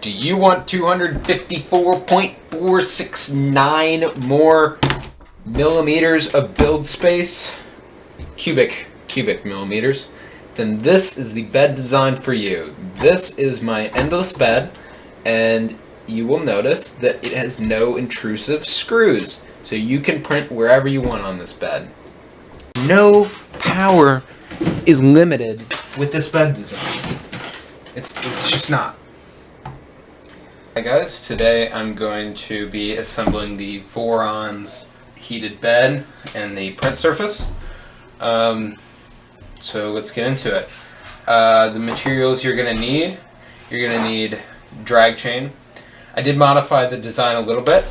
Do you want 254.469 more millimeters of build space? Cubic, cubic millimeters. Then this is the bed design for you. This is my endless bed, and you will notice that it has no intrusive screws. So you can print wherever you want on this bed. No power is limited with this bed design. It's, it's just not. Hi guys, today I'm going to be assembling the Voron's heated bed and the print surface. Um, so let's get into it. Uh, the materials you're going to need, you're going to need drag chain. I did modify the design a little bit.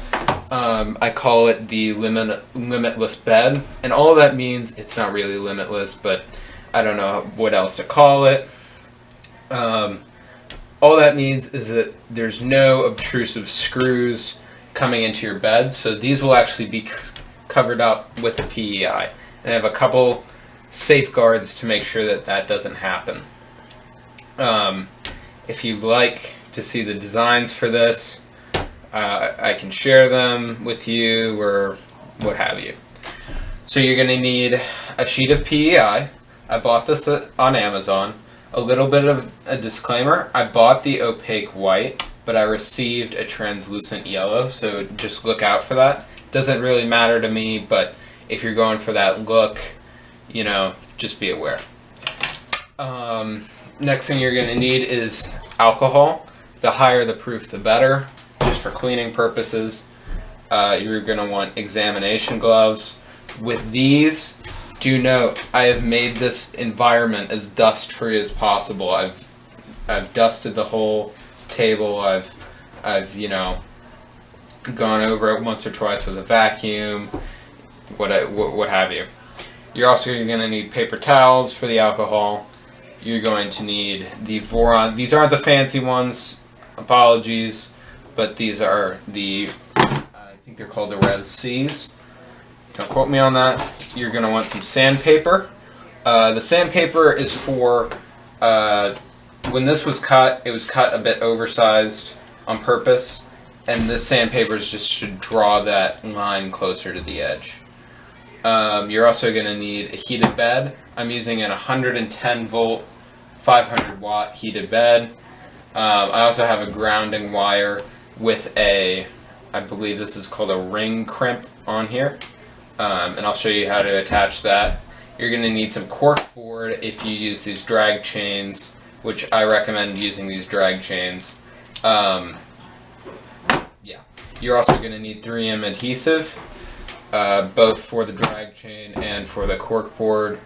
Um, I call it the limit, limitless bed, and all that means it's not really limitless, but I don't know what else to call it. Um, all that means is that there's no obtrusive screws coming into your bed, so these will actually be covered up with a PEI. And I have a couple safeguards to make sure that that doesn't happen. Um, if you'd like to see the designs for this, uh, I can share them with you or what have you. So you're going to need a sheet of PEI. I bought this on Amazon. A little bit of a disclaimer. I bought the opaque white, but I received a translucent yellow, so just look out for that. Doesn't really matter to me, but if you're going for that look, you know, just be aware. Um, next thing you're going to need is alcohol. The higher the proof, the better just for cleaning purposes. Uh, you're going to want examination gloves. With these, do note, I have made this environment as dust-free as possible. I've I've dusted the whole table. I've I've you know gone over it once or twice with a vacuum, what I, what, what have you. You're also going to need paper towels for the alcohol. You're going to need the Voron. These aren't the fancy ones. Apologies but these are the, I think they're called the Rev Cs. Don't quote me on that. You're going to want some sandpaper. Uh, the sandpaper is for, uh, when this was cut, it was cut a bit oversized on purpose, and this sandpaper just should draw that line closer to the edge. Um, you're also going to need a heated bed. I'm using an 110 volt, 500 watt heated bed. Um, I also have a grounding wire with a, I believe this is called a ring crimp on here. Um, and I'll show you how to attach that. You're going to need some cork board if you use these drag chains, which I recommend using these drag chains. Um, yeah. You're also going to need 3M adhesive, uh, both for the drag chain and for the cork board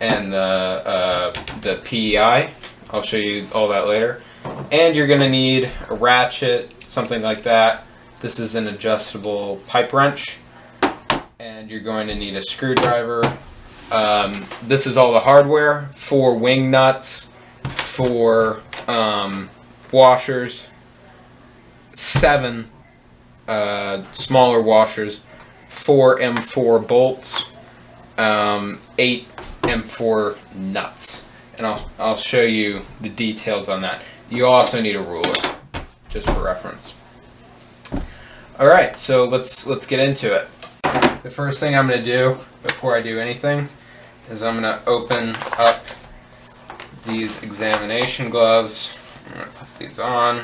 and the, uh, the PEI. I'll show you all that later. And you're going to need a ratchet, something like that. This is an adjustable pipe wrench. And you're going to need a screwdriver. Um, this is all the hardware for wing nuts, for um, washers, seven uh, smaller washers, four M4 bolts, um, eight M4 nuts. And I'll, I'll show you the details on that. You also need a ruler just for reference. All right, so let's let's get into it. The first thing I'm going to do before I do anything is I'm going to open up these examination gloves. I'm going to put these on.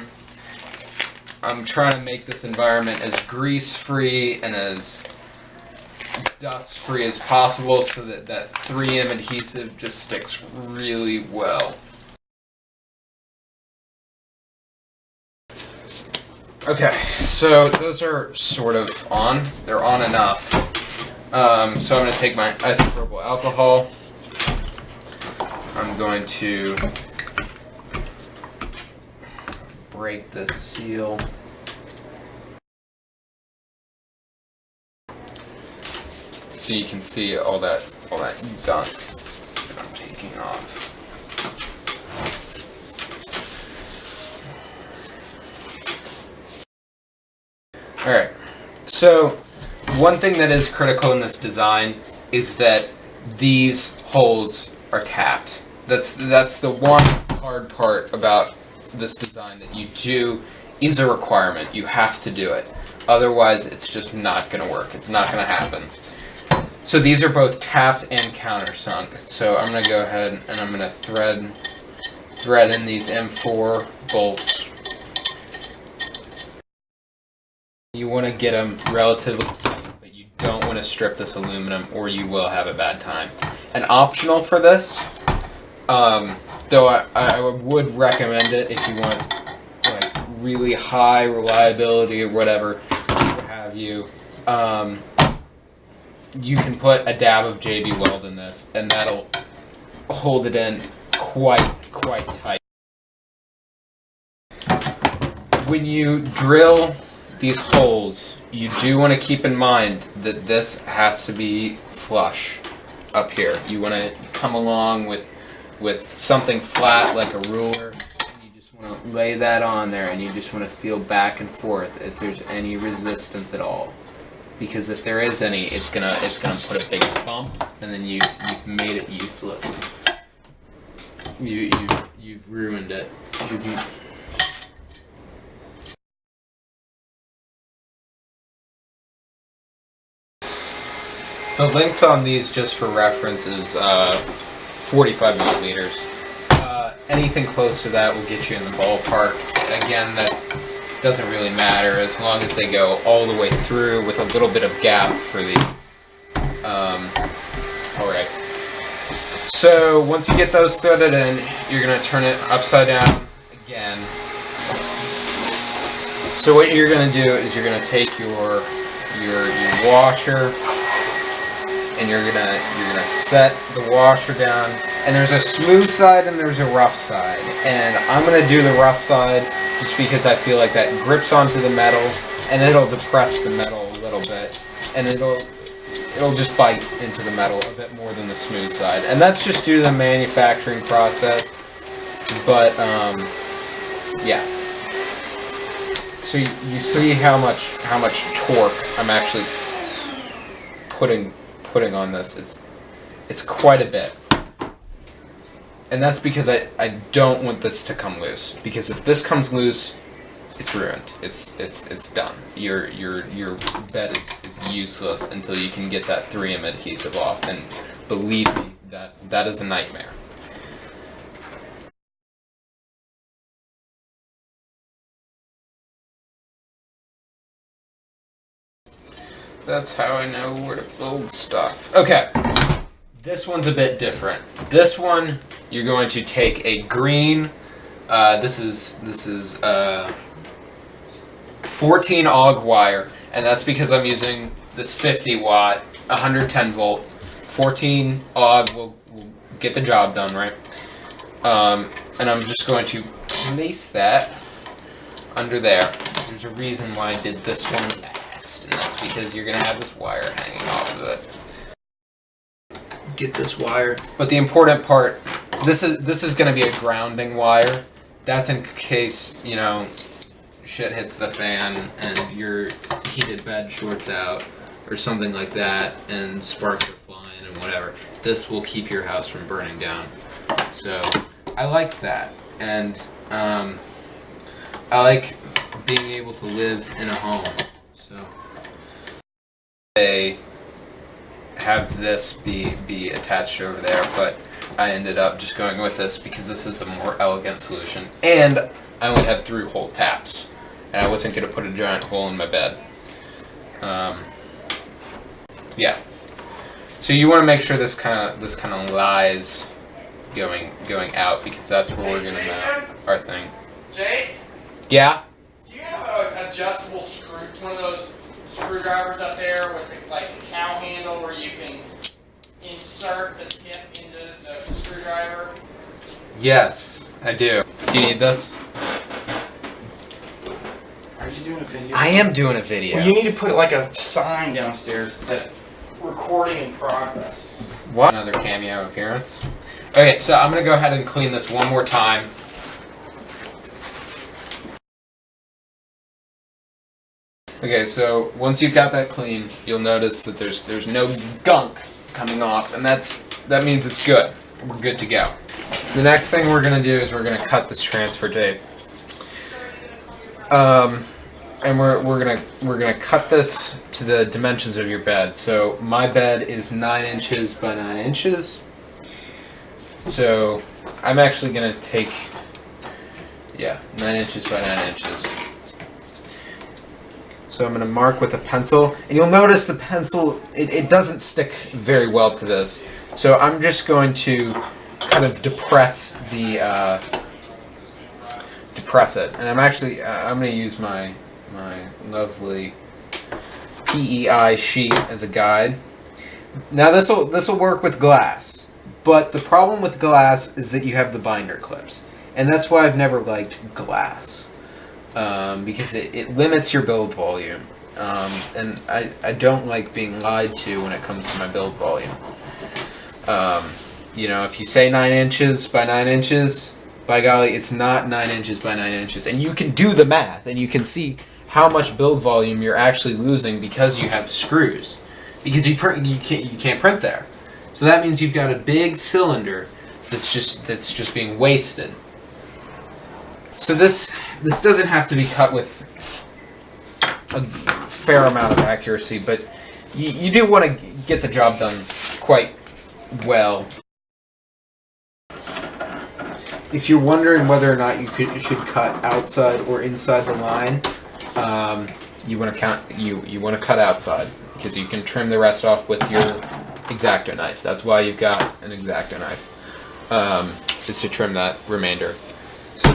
I'm trying to make this environment as grease-free and as dust-free as possible so that that 3M adhesive just sticks really well. Okay, so those are sort of on. They're on enough. Um, so I'm going to take my isopropyl alcohol. I'm going to break the seal. So you can see all that all that gunk that I'm taking off. Alright, so one thing that is critical in this design is that these holes are tapped. That's, that's the one hard part about this design that you do is a requirement. You have to do it. Otherwise, it's just not going to work. It's not going to happen. So these are both tapped and countersunk. So I'm going to go ahead and I'm going to thread thread in these M4 bolts. You want to get them relatively but you don't want to strip this aluminum or you will have a bad time. And optional for this, um, though I, I would recommend it if you want like really high reliability or whatever, what have you. Um, you can put a dab of JB Weld in this, and that'll hold it in quite quite tight. When you drill these holes, you do want to keep in mind that this has to be flush up here. You want to come along with with something flat like a ruler. You just want to lay that on there and you just want to feel back and forth if there's any resistance at all. Because if there is any, it's gonna it's gonna put a big bump and then you you've made it useless. You you you've ruined it. You've, The length on these, just for reference, is uh, 45 millimeters. Uh, anything close to that will get you in the ballpark. Again, that doesn't really matter as long as they go all the way through with a little bit of gap for these. Um, Alright. So, once you get those threaded in, you're going to turn it upside down again. So what you're going to do is you're going to take your, your, your washer, and you're gonna you're gonna set the washer down. And there's a smooth side and there's a rough side. And I'm gonna do the rough side just because I feel like that grips onto the metal and it'll depress the metal a little bit. And it'll it'll just bite into the metal a bit more than the smooth side. And that's just due to the manufacturing process. But um, yeah. So you, you see how much how much torque I'm actually putting putting on this. It's it's quite a bit. And that's because I, I don't want this to come loose. Because if this comes loose, it's ruined. It's it's it's done. Your your your bed is, is useless until you can get that 3M adhesive off. And believe me, that that is a nightmare. That's how I know where to build stuff. Okay. This one's a bit different. This one, you're going to take a green, uh, this is, this is, uh, 14 AWG wire, and that's because I'm using this 50 watt, 110 volt, 14 AWG will, will get the job done, right? Um, and I'm just going to place that under there. There's a reason why I did this one and that's because you're going to have this wire hanging off of it. Get this wire. But the important part, this is this is going to be a grounding wire. That's in case, you know, shit hits the fan and your heated bed shorts out or something like that and sparks are flying and whatever. This will keep your house from burning down. So, I like that. And, um, I like being able to live in a home. So they have this be be attached over there, but I ended up just going with this because this is a more elegant solution. And I only had through hole taps, and I wasn't going to put a giant hole in my bed. Um, yeah. So you want to make sure this kind of this kind of lies going going out because that's where we're going to mount our thing. Jake. Yeah. Do you have an adjustable screw, one of those screwdrivers up there with the, like the cow handle where you can insert the tip into the screwdriver? Yes, I do. Do you need this? Are you doing a video? I am doing a video. Well, you need to put like a sign downstairs that says recording in progress. What? Another cameo appearance. Okay, so I'm gonna go ahead and clean this one more time. Okay, so once you've got that clean, you'll notice that there's there's no gunk coming off, and that's that means it's good. We're good to go. The next thing we're gonna do is we're gonna cut this transfer tape. Um, and we're, we're gonna we're gonna cut this to the dimensions of your bed. So my bed is nine inches by nine inches. So I'm actually gonna take yeah nine inches by nine inches. So I'm gonna mark with a pencil, and you'll notice the pencil it, it doesn't stick very well to this. So I'm just going to kind of depress the uh, depress it, and I'm actually uh, I'm gonna use my my lovely PEI sheet as a guide. Now this will this will work with glass, but the problem with glass is that you have the binder clips, and that's why I've never liked glass um, because it, it limits your build volume, um, and I I don't like being lied to when it comes to my build volume. Um, you know, if you say nine inches by nine inches, by golly, it's not nine inches by nine inches, and you can do the math, and you can see how much build volume you're actually losing because you have screws. Because you you can't you can't print there. So that means you've got a big cylinder that's just that's just being wasted. So this this doesn't have to be cut with a fair amount of accuracy, but you, you do want to get the job done quite well. If you're wondering whether or not you could, should cut outside or inside the line, um, you want to count you you want to cut outside because you can trim the rest off with your X-Acto knife. That's why you've got an X-Acto knife. Um, is to trim that remainder.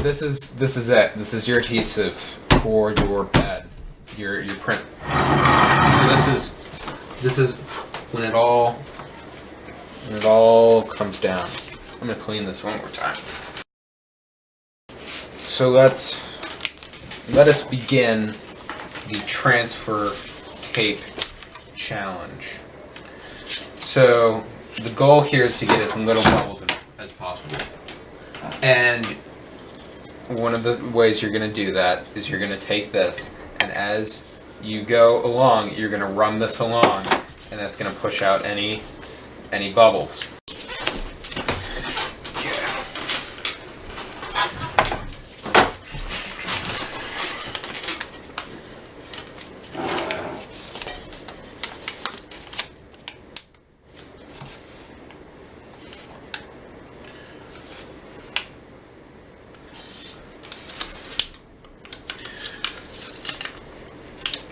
This is this is it. This is your adhesive for your bed, your your print. So this is this is when it all when it all comes down. I'm gonna clean this one more time. So let's let us begin the transfer tape challenge. So the goal here is to get as little bubbles as possible. And one of the ways you're going to do that is you're going to take this and as you go along, you're going to run this along and that's going to push out any any bubbles.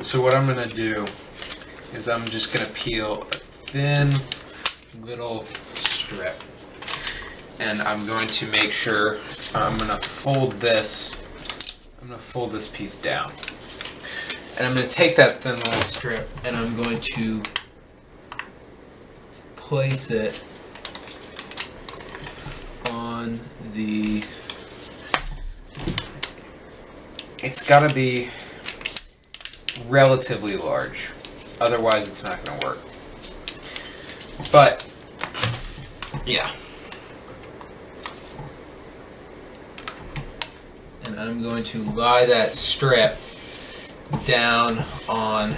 So what I'm going to do is I'm just going to peel a thin little strip. And I'm going to make sure I'm going to fold this, I'm going to fold this piece down. And I'm going to take that thin little strip and I'm going to place it on the, it's got to be relatively large. Otherwise, it's not going to work. But, yeah. And I'm going to lie that strip down on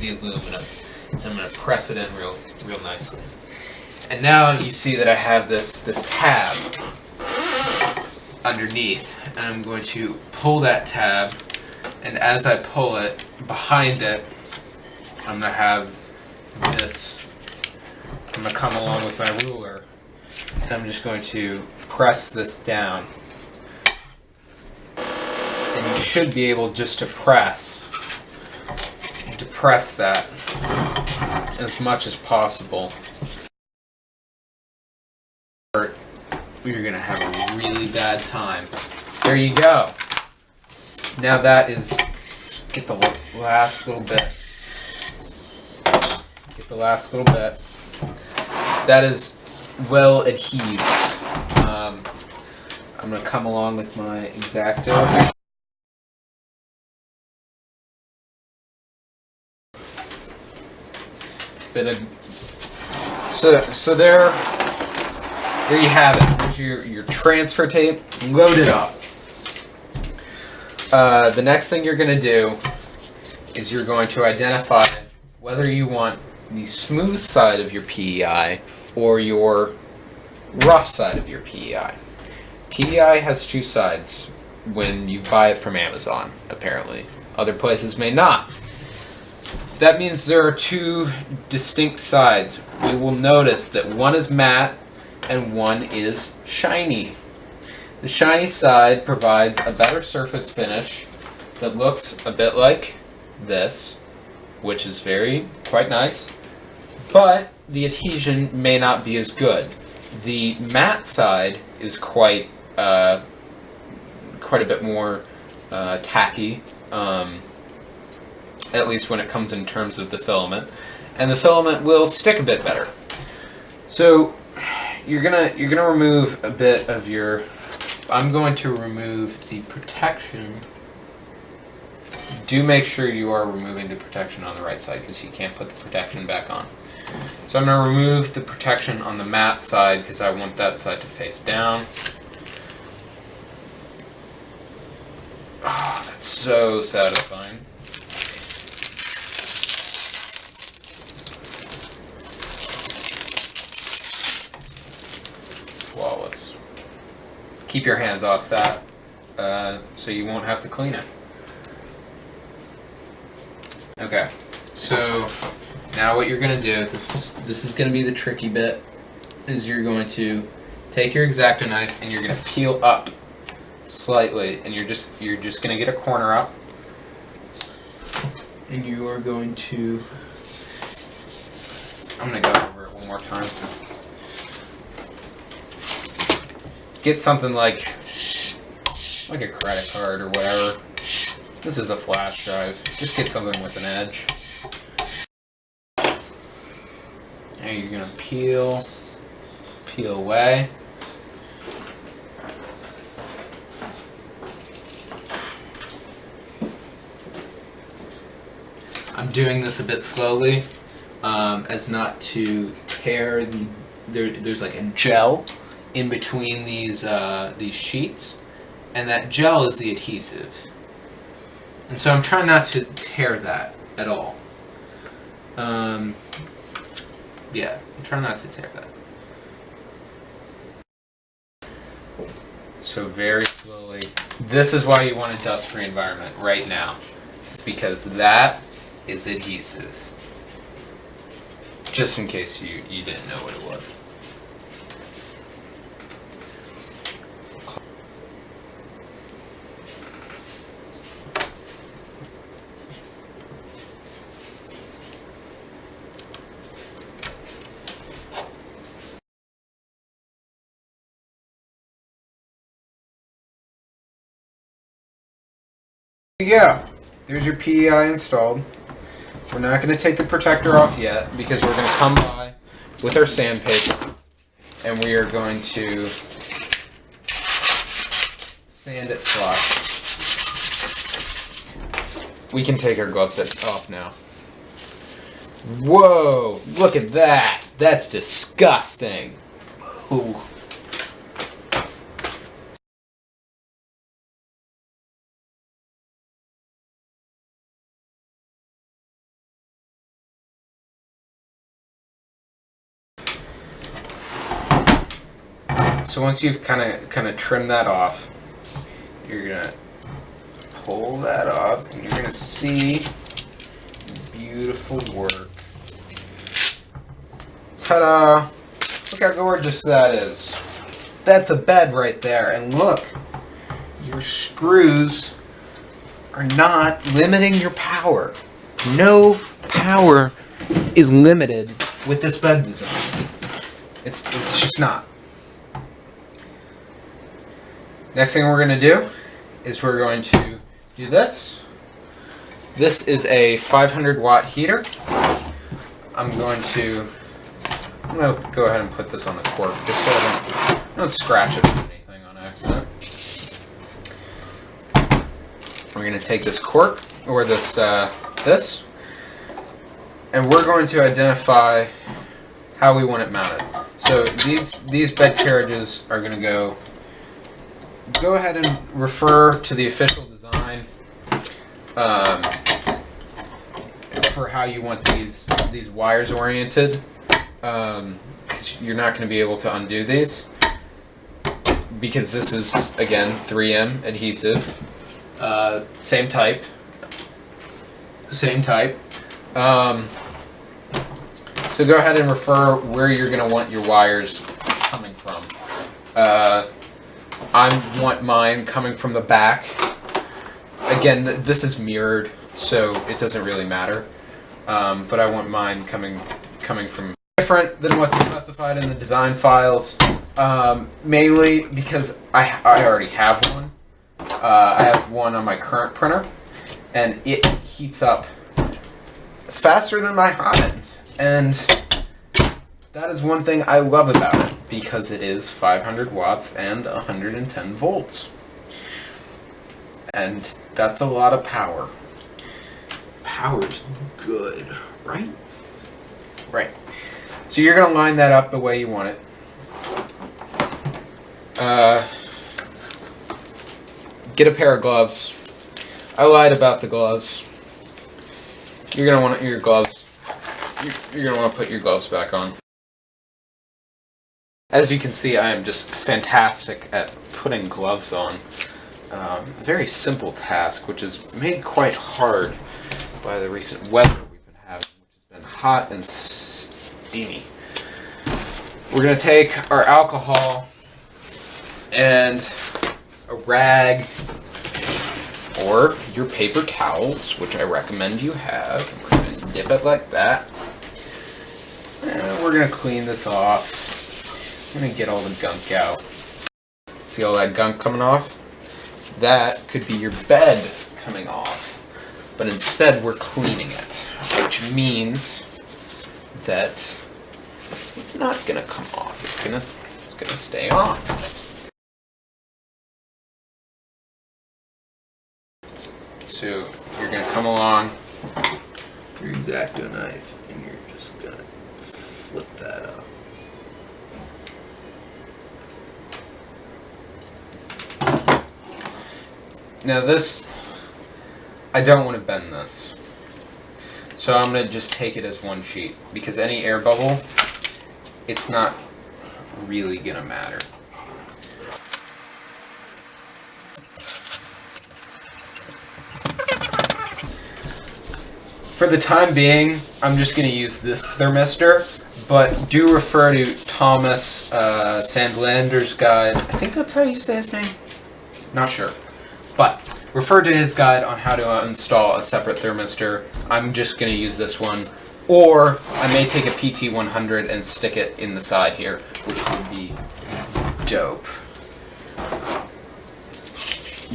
the aluminum. And I'm going to press it in real, real nicely. And now you see that I have this, this tab underneath. And I'm going to pull that tab and as I pull it, behind it, I'm going to have this, I'm going to come along with my ruler, and I'm just going to press this down. And you should be able just to press, to press that as much as possible. You're going to have a really bad time. There you go. Now that is, get the last little bit. Get the last little bit. That is well adhesed. Um, I'm going to come along with my X-Acto. Bit of, so, so there, there you have it. There's your, your transfer tape Load it up. Uh, the next thing you're going to do is you're going to identify whether you want the smooth side of your PEI or your rough side of your PEI. PEI has two sides. when you buy it from Amazon, apparently. Other places may not. That means there are two distinct sides. We will notice that one is matte and one is shiny. The shiny side provides a better surface finish that looks a bit like this, which is very quite nice, but the adhesion may not be as good. The matte side is quite uh, quite a bit more uh, tacky, um, at least when it comes in terms of the filament, and the filament will stick a bit better. So you're gonna you're gonna remove a bit of your. I'm going to remove the protection. Do make sure you are removing the protection on the right side because you can't put the protection back on. So I'm going to remove the protection on the matte side because I want that side to face down. Oh, that's so satisfying. Flawless. Keep your hands off that uh, so you won't have to clean it. Okay, so now what you're going to do, this, this is going to be the tricky bit, is you're going to take your X-Acto knife and you're going to peel up slightly and you're just you're just going to get a corner up and you are going to I'm going to go over it one more time. Get something like like a credit card or whatever. This is a flash drive. Just get something with an edge. And you're to peel peel away. I'm doing this a bit slowly, um, as not to tear the. There, there's like a gel in between these uh, these sheets, and that gel is the adhesive. And so I'm trying not to tear that at all. Um, yeah, I'm trying not to tear that. So very slowly. This is why you want a dust-free environment right now. It's because that is adhesive. Just in case you, you didn't know what it was. Yeah, there's your PEI installed. We're not going to take the protector off yet because we're going to come by with our sandpaper and we are going to sand it flush. We can take our gloves off now. Whoa, look at that. That's disgusting. Ooh. So once you've kind of kind of trimmed that off, you're gonna pull that off, and you're gonna see beautiful work. Ta-da! Look how gorgeous that is. That's a bed right there, and look, your screws are not limiting your power. No power is limited with this bed design. It's, it's just not. Next thing we're going to do is we're going to do this. This is a 500 watt heater. I'm going to I'm going to go ahead and put this on the cork just so I don't, don't scratch it with anything on accident. We're going to take this cork or this uh, this and we're going to identify how we want it mounted. So these these bed carriages are going to go go ahead and refer to the official design um, for how you want these these wires oriented. Um, you're not going to be able to undo these. because this is again 3M adhesive, uh, same type, same type. Um, so go ahead and refer where you're going to want your wires coming from. Uh, I want mine coming from the back. Again, th this is mirrored, so it doesn't really matter. Um, but I want mine coming coming from different than what's specified in the design files. Um, mainly because I, I already have one. Uh, I have one on my current printer, and it heats up faster than my end. And that is one thing I love about it, because it is 500 watts and 110 volts. And that's a lot of power. Power's good, right? Right. So you're going to line that up the way you want it. Uh, get a pair of gloves. I lied about the gloves. You're going to want your gloves. You're going to want to put your gloves back on. As you can see, I am just fantastic at putting gloves on. Um, very simple task, which is made quite hard by the recent weather we've been having, which has been hot and steamy. We're going to take our alcohol and a rag or your paper towels, which I recommend you have. We're going to dip it like that. And we're going to clean this off. I'm to get all the gunk out. See all that gunk coming off? That could be your bed coming off. But instead, we're cleaning it, which means that it's not to come off. It's to it's to stay on. So you're to come along. Your X-Acto knife, and you're just gonna flip that Now this, I don't want to bend this. So I'm going to just take it as one sheet. Because any air bubble, it's not really going to matter. For the time being, I'm just going to use this thermistor, but do refer to Thomas uh, Sandlander's guide. I think that's how you say his name. Not sure. Refer to his guide on how to install a separate thermistor. I'm just going to use this one. Or I may take a PT100 and stick it in the side here, which would be dope.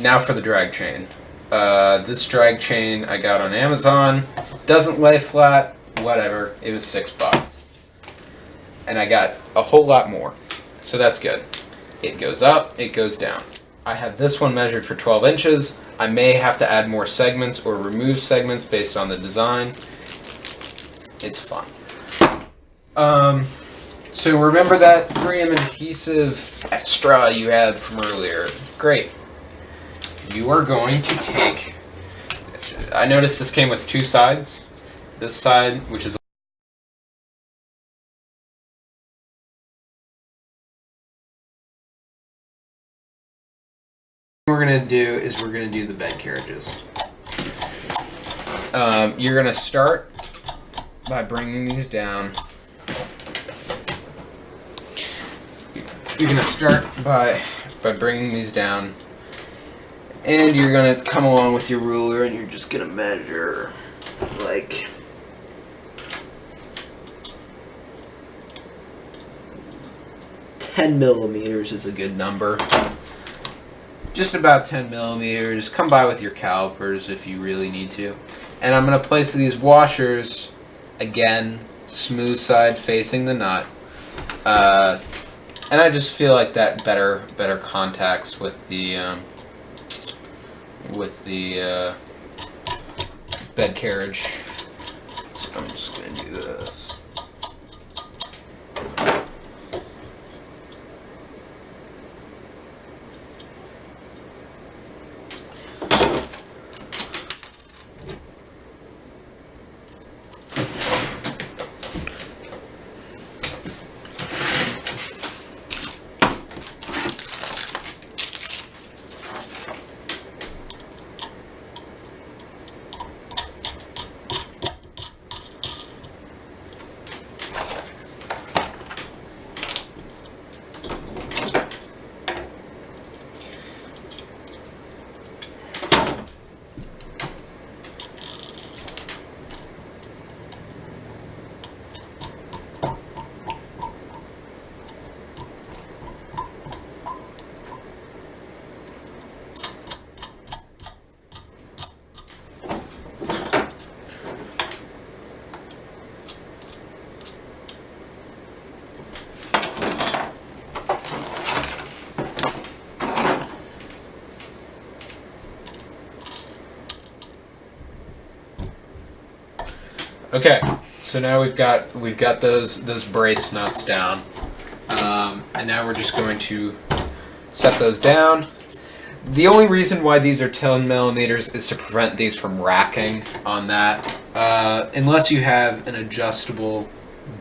Now for the drag chain. Uh, this drag chain I got on Amazon. Doesn't lay flat, whatever. It was six bucks. And I got a whole lot more. So that's good. It goes up, it goes down. I have this one measured for 12 inches. I may have to add more segments or remove segments based on the design. It's fun. Um, so remember that 3M adhesive extra you had from earlier. Great. You are going to take... I noticed this came with two sides. This side, which is we're gonna do is we're gonna do the bed carriages. Um, you're gonna start by bringing these down. You're gonna start by by bringing these down, and you're gonna come along with your ruler, and you're just gonna measure like. Ten millimeters is a good number just about 10 millimeters. Come by with your calipers if you really need to. And I'm going to place these washers, again, smooth side facing the nut. Uh, and I just feel like that better better contacts with the um, with the uh, bed carriage. Okay, so now we've got we've got those those brace nuts down, um, and now we're just going to set those down. The only reason why these are 10 millimeters is to prevent these from racking on that. Uh, unless you have an adjustable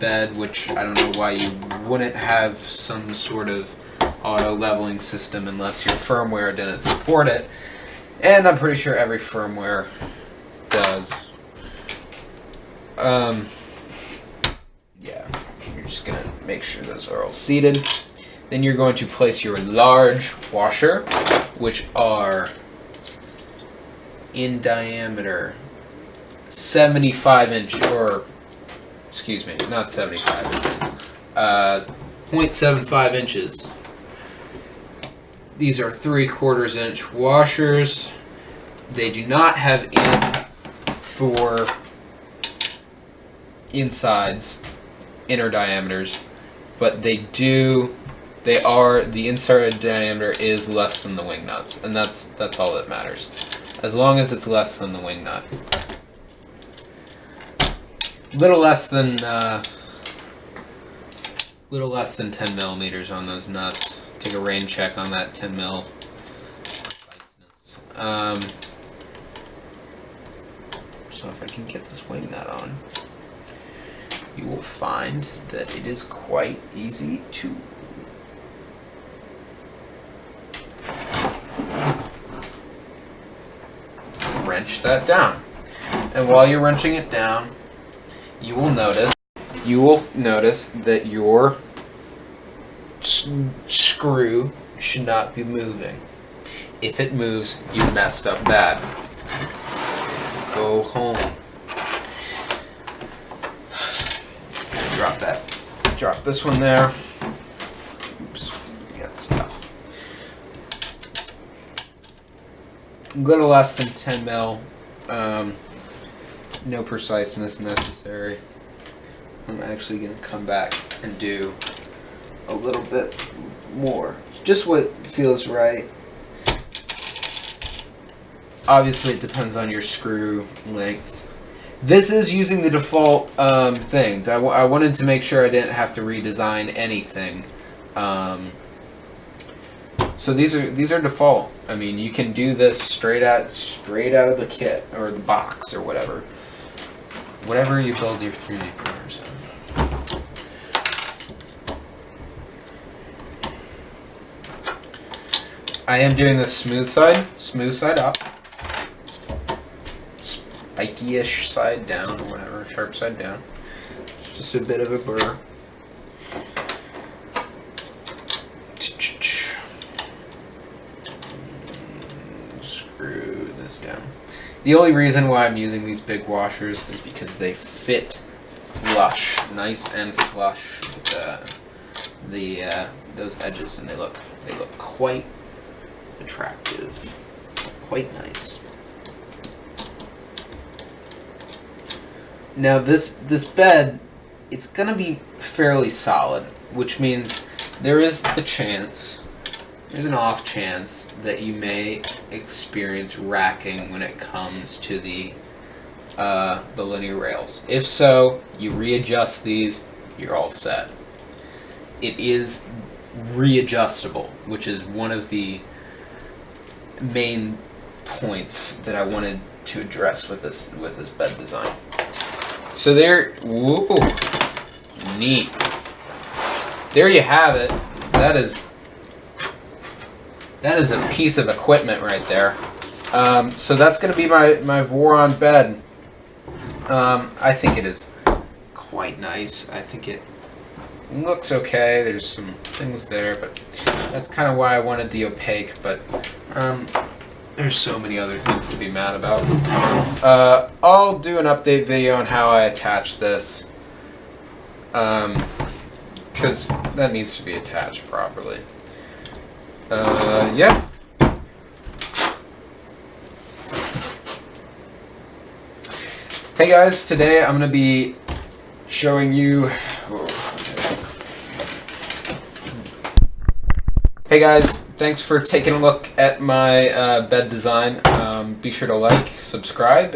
bed, which I don't know why you wouldn't have some sort of auto leveling system unless your firmware didn't support it. And I'm pretty sure every firmware does. Um, yeah, you're just gonna make sure those are all seated. Then you're going to place your large washer, which are in diameter 75 inch, or excuse me, not 75 inches, uh, 0.75 inches. These are three quarters inch washers. They do not have in for insides, inner diameters, but they do. They are the inside diameter is less than the wing nuts, and that's that's all that matters. As long as it's less than the wing nut, little less than uh, little less than 10 millimeters on those nuts. Take a rain check on that 10 mil. Um, so if I can get this wing nut on you will find that it is quite easy to wrench that down. And while you're wrenching it down, you will notice you will notice that your screw should not be moving. If it moves, you messed up bad. Go home. Drop that. Drop this one there. Oops, got stuff. A little less than 10 mil. Um, no preciseness necessary. I'm actually going to come back and do a little bit more. Just what feels right. Obviously, it depends on your screw length. This is using the default um, things. I, I wanted to make sure I didn't have to redesign anything. Um, so these are these are default. I mean, you can do this straight out straight out of the kit or the box or whatever. Whatever you build your 3D printers in. I am doing the smooth side, smooth side up spiky-ish side down or whatever, sharp side down. Just a bit of a burr. Screw this down. The only reason why I'm using these big washers is because they fit flush, nice and flush with uh, the uh, those edges, and they look they look quite attractive, quite nice. Now this this bed, it's gonna be fairly solid, which means there is the chance, there's an off chance that you may experience racking when it comes to the uh, the linear rails. If so, you readjust these, you're all set. It is readjustable, which is one of the main points that I wanted to address with this with this bed design. So there, whoa, neat. There you have it. That is, that is a piece of equipment right there. Um, so that's going to be my, my Voron bed. Um, I think it is quite nice. I think it looks okay. There's some things there, but that's kind of why I wanted the opaque, but um, there's so many other things to be mad about. Uh, I'll do an update video on how I attach this. Um, because that needs to be attached properly. Uh, yeah. Hey guys, today I'm going to be showing you... Hey guys, thanks for taking a look at my uh, bed design. Um, be sure to like, subscribe,